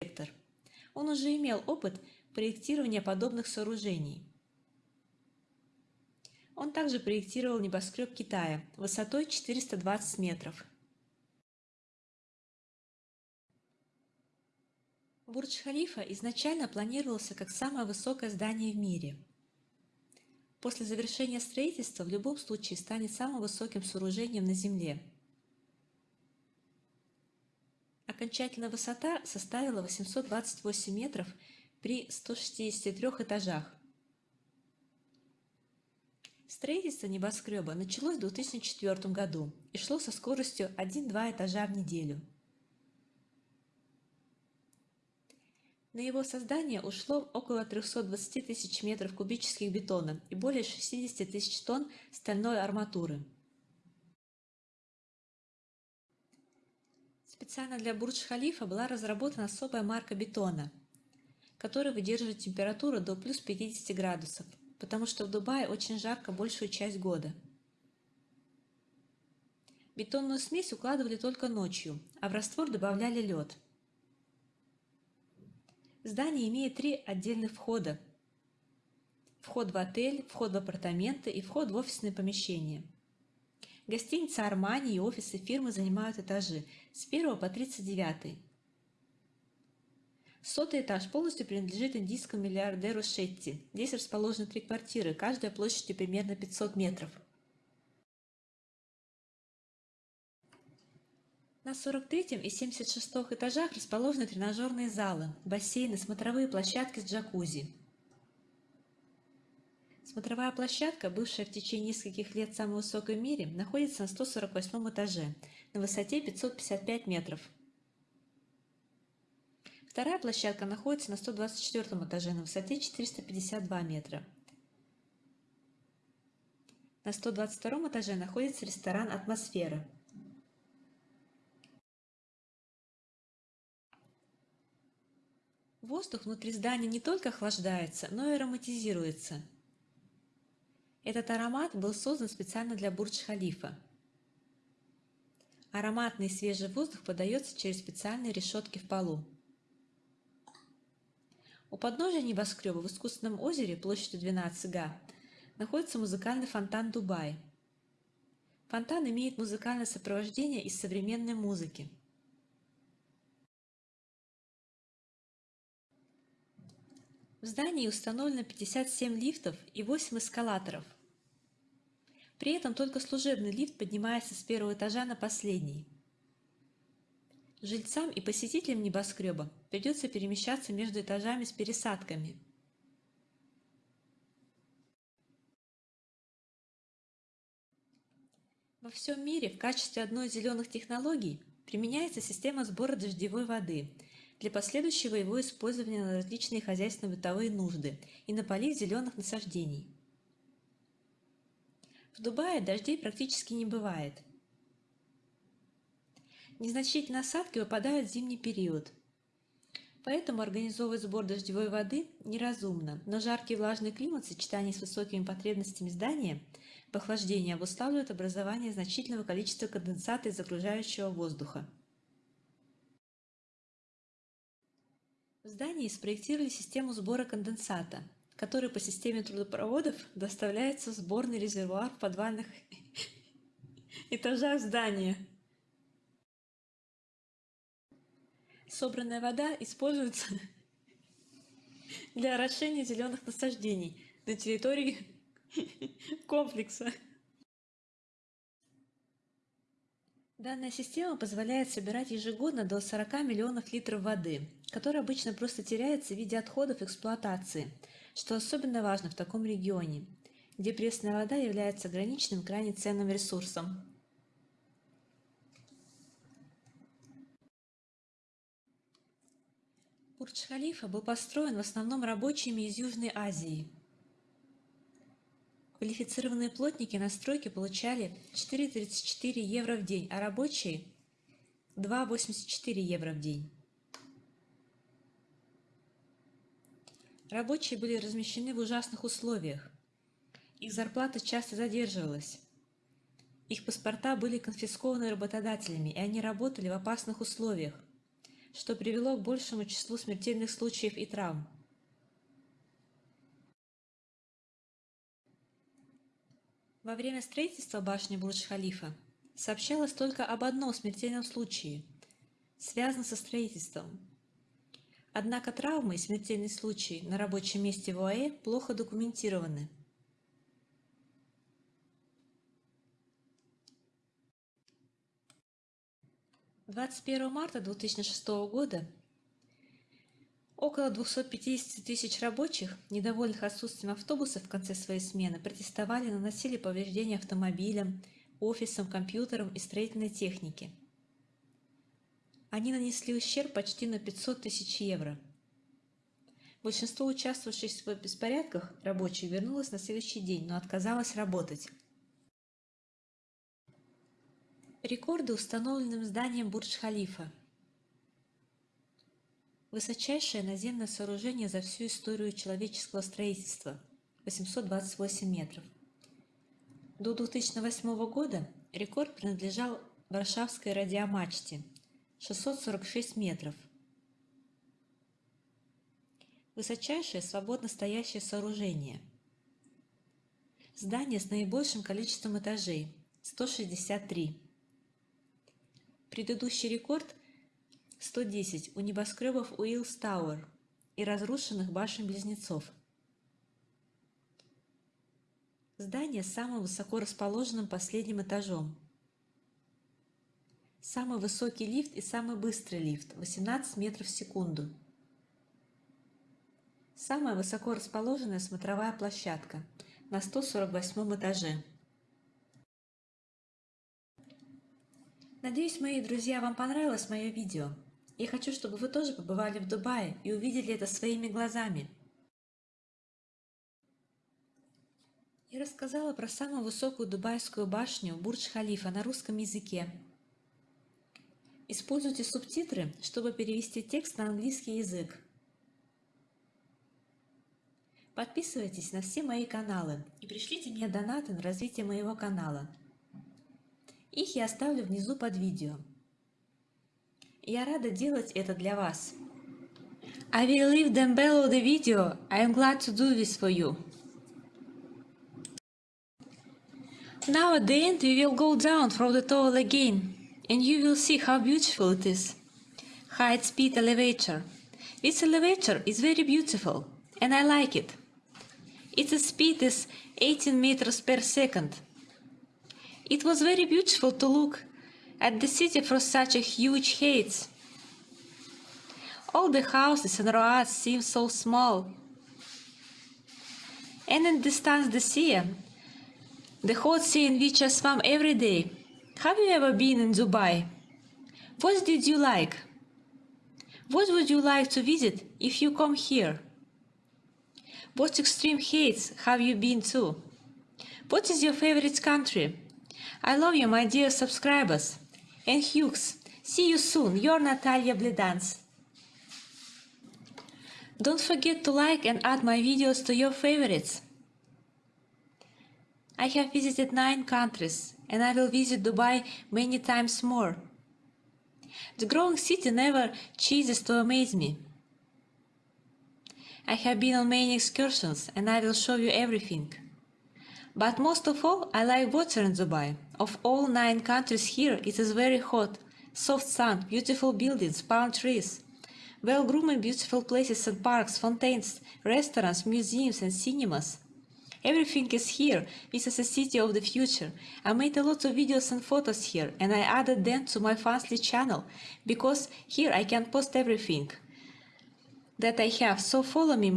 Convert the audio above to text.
архитектор. Он уже имел опыт проектирования подобных сооружений. Он также проектировал небоскреб Китая высотой 420 метров. Бурдж-Халифа изначально планировался как самое высокое здание в мире. После завершения строительства в любом случае станет самым высоким сооружением на Земле. Окончательная высота составила 828 метров при 163 этажах. Строительство небоскреба началось в 2004 году и шло со скоростью 1-2 этажа в неделю. На его создание ушло около 320 тысяч метров кубических бетона и более 60 тысяч тонн стальной арматуры. Специально для Бурдж-Халифа была разработана особая марка бетона, который выдерживает температуру до плюс 50 градусов, потому что в Дубае очень жарко большую часть года. Бетонную смесь укладывали только ночью, а в раствор добавляли лед – Здание имеет три отдельных входа. Вход в отель, вход в апартаменты и вход в офисные помещения. Гостиница Армани и офисы фирмы занимают этажи с 1 по 39. Сотый этаж полностью принадлежит индийскому миллиардеру Шетти. Здесь расположены три квартиры, каждая площадью примерно 500 метров. На 43 и 76 этажах расположены тренажерные залы, бассейны, смотровые площадки с джакузи. Смотровая площадка, бывшая в течение нескольких лет самой высокой в мире, находится на 148 этаже, на высоте 555 метров. Вторая площадка находится на 124 этаже, на высоте 452 метра. На 122 этаже находится ресторан «Атмосфера». Воздух внутри здания не только охлаждается, но и ароматизируется. Этот аромат был создан специально для Бурдж-Халифа. Ароматный свежий воздух подается через специальные решетки в полу. У подножия небоскреба в искусственном озере площадью 12 га находится музыкальный фонтан Дубай. Фонтан имеет музыкальное сопровождение из современной музыки. В здании установлено 57 лифтов и 8 эскалаторов. При этом только служебный лифт поднимается с первого этажа на последний. Жильцам и посетителям небоскреба придется перемещаться между этажами с пересадками. Во всем мире в качестве одной из зеленых технологий применяется система сбора дождевой воды – для последующего его использования на различные хозяйственно-бытовые нужды и на полив зеленых насаждений. В Дубае дождей практически не бывает. Незначительные осадки выпадают в зимний период. Поэтому организовывать сбор дождевой воды неразумно, но жаркий влажный климат в сочетании с высокими потребностями здания в охлаждении обуславливает образование значительного количества конденсата из окружающего воздуха. В здании спроектировали систему сбора конденсата, который по системе трудопроводов доставляется в сборный резервуар в подвальных этажах здания. Собранная вода используется для орошения зеленых насаждений на территории комплекса. Данная система позволяет собирать ежегодно до 40 миллионов литров воды, которая обычно просто теряется в виде отходов эксплуатации, что особенно важно в таком регионе, где пресная вода является ограниченным крайне ценным ресурсом. Бурдж-Халифа был построен в основном рабочими из Южной Азии – Квалифицированные плотники на стройке получали 4,34 евро в день, а рабочие – 2,84 евро в день. Рабочие были размещены в ужасных условиях. Их зарплата часто задерживалась. Их паспорта были конфискованы работодателями, и они работали в опасных условиях, что привело к большему числу смертельных случаев и травм. Во время строительства башни Бурдж-Халифа сообщалось только об одном смертельном случае, связанном со строительством. Однако травмы и смертельные случаи на рабочем месте в ОАЭ плохо документированы. Двадцать первого марта 2006 года Около 250 тысяч рабочих, недовольных отсутствием автобусов в конце своей смены, протестовали, наносили повреждения автомобилям, офисам, компьютерам и строительной технике. Они нанесли ущерб почти на 500 тысяч евро. Большинство участвовавших в беспорядках рабочих вернулось на следующий день, но отказалось работать. Рекорды установленным зданием Бурдж-Халифа – Высочайшее наземное сооружение за всю историю человеческого строительства – 828 метров. До 2008 года рекорд принадлежал Варшавской радиомачте – 646 метров. Высочайшее свободно стоящее сооружение. Здание с наибольшим количеством этажей – 163. Предыдущий рекорд – 110 у небоскребов Уиллс Тауэр и разрушенных башен-близнецов. Здание с самым высоко расположенным последним этажом. Самый высокий лифт и самый быстрый лифт – 18 метров в секунду. Самая высоко расположенная смотровая площадка на 148 этаже. Надеюсь, мои друзья, вам понравилось мое видео. Я хочу, чтобы вы тоже побывали в Дубае и увидели это своими глазами. Я рассказала про самую высокую дубайскую башню Бурдж-Халифа на русском языке. Используйте субтитры, чтобы перевести текст на английский язык. Подписывайтесь на все мои каналы и пришлите мне донаты на развитие моего канала. Их я оставлю внизу под видео. Я рада делать это для вас. I will leave them below the video. I am glad to do this for you. Now at the end we will go down from the tower again and you will see how beautiful it is. High speed elevator. This elevator is very beautiful and I like it. Its speed is 18 meters per second. It was very beautiful to look at the city from such a huge height. All the houses and roads seem so small. And in distance the sea, the hot sea in which I swam every day. Have you ever been in Dubai? What did you like? What would you like to visit if you come here? What extreme heights have you been to? What is your favorite country? I love you, my dear subscribers and Hughes. See you soon, your Natalia Bledans. Don't forget to like and add my videos to your favorites. I have visited 9 countries and I will visit Dubai many times more. The growing city never ceases to amaze me. I have been on many excursions and I will show you everything. But most of all, I like water in Dubai. Of all nine countries here, it is very hot. Soft sun, beautiful buildings, palm trees. Well-groomed beautiful places and parks, fountains, restaurants, museums and cinemas. Everything is here. This is a city of the future. I made a lot of videos and photos here and I added them to my Fastly channel because here I can post everything that I have. So follow me.